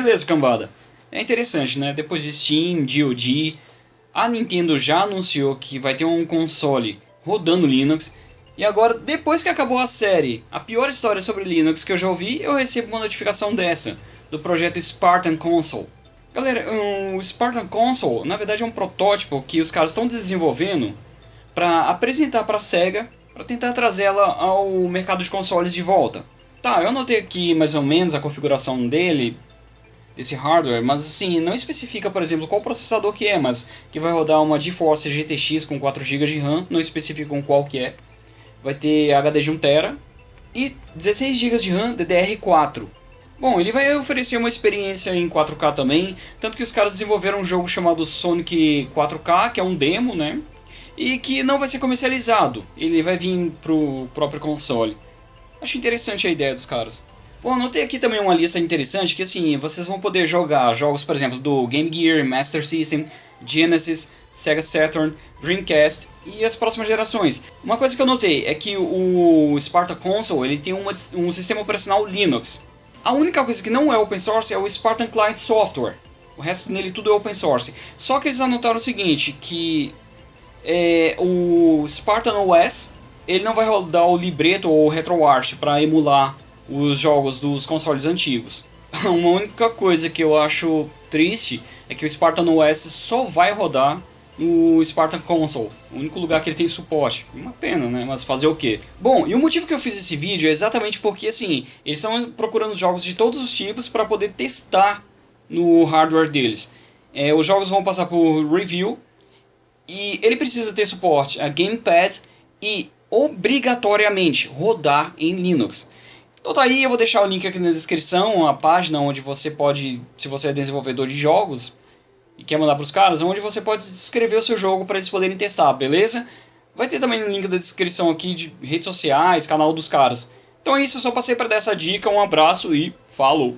Beleza, cambada. É interessante, né? Depois de Steam, GOG, a Nintendo já anunciou que vai ter um console rodando Linux. E agora, depois que acabou a série, a pior história sobre Linux que eu já ouvi, eu recebo uma notificação dessa, do projeto Spartan Console. Galera, o Spartan Console, na verdade, é um protótipo que os caras estão desenvolvendo para apresentar para a SEGA, para tentar trazê-la ao mercado de consoles de volta. Tá, eu anotei aqui mais ou menos a configuração dele, desse hardware, mas assim, não especifica, por exemplo, qual processador que é, mas que vai rodar uma GeForce GTX com 4 GB de RAM, não especifica com qual que é. Vai ter HD de 1TB e 16 GB de RAM DDR4. Bom, ele vai oferecer uma experiência em 4K também, tanto que os caras desenvolveram um jogo chamado Sonic 4K, que é um demo, né? E que não vai ser comercializado, ele vai vir pro próprio console. Acho interessante a ideia dos caras. Bom, anotei aqui também uma lista interessante que assim, vocês vão poder jogar jogos, por exemplo, do Game Gear, Master System, Genesis, Sega Saturn, Dreamcast e as próximas gerações. Uma coisa que eu notei é que o Sparta Console ele tem uma, um sistema operacional Linux. A única coisa que não é open source é o Spartan Client Software. O resto nele tudo é open source. Só que eles anotaram o seguinte, que é, o Spartan OS ele não vai rodar o libreto ou o RetroArch para emular os jogos dos consoles antigos. Uma única coisa que eu acho triste é que o Spartan OS só vai rodar no Spartan Console, o único lugar que ele tem suporte. Uma pena, né? Mas fazer o quê? Bom, e o motivo que eu fiz esse vídeo é exatamente porque, assim, eles estão procurando jogos de todos os tipos para poder testar no hardware deles. É, os jogos vão passar por review e ele precisa ter suporte a gamepad e obrigatoriamente rodar em Linux. Então tá aí, eu vou deixar o link aqui na descrição, a página onde você pode, se você é desenvolvedor de jogos e quer mandar para os caras, onde você pode escrever o seu jogo para eles poderem testar, beleza? Vai ter também o link da descrição aqui de redes sociais, canal dos caras. Então é isso, eu só passei para dar essa dica, um abraço e falou!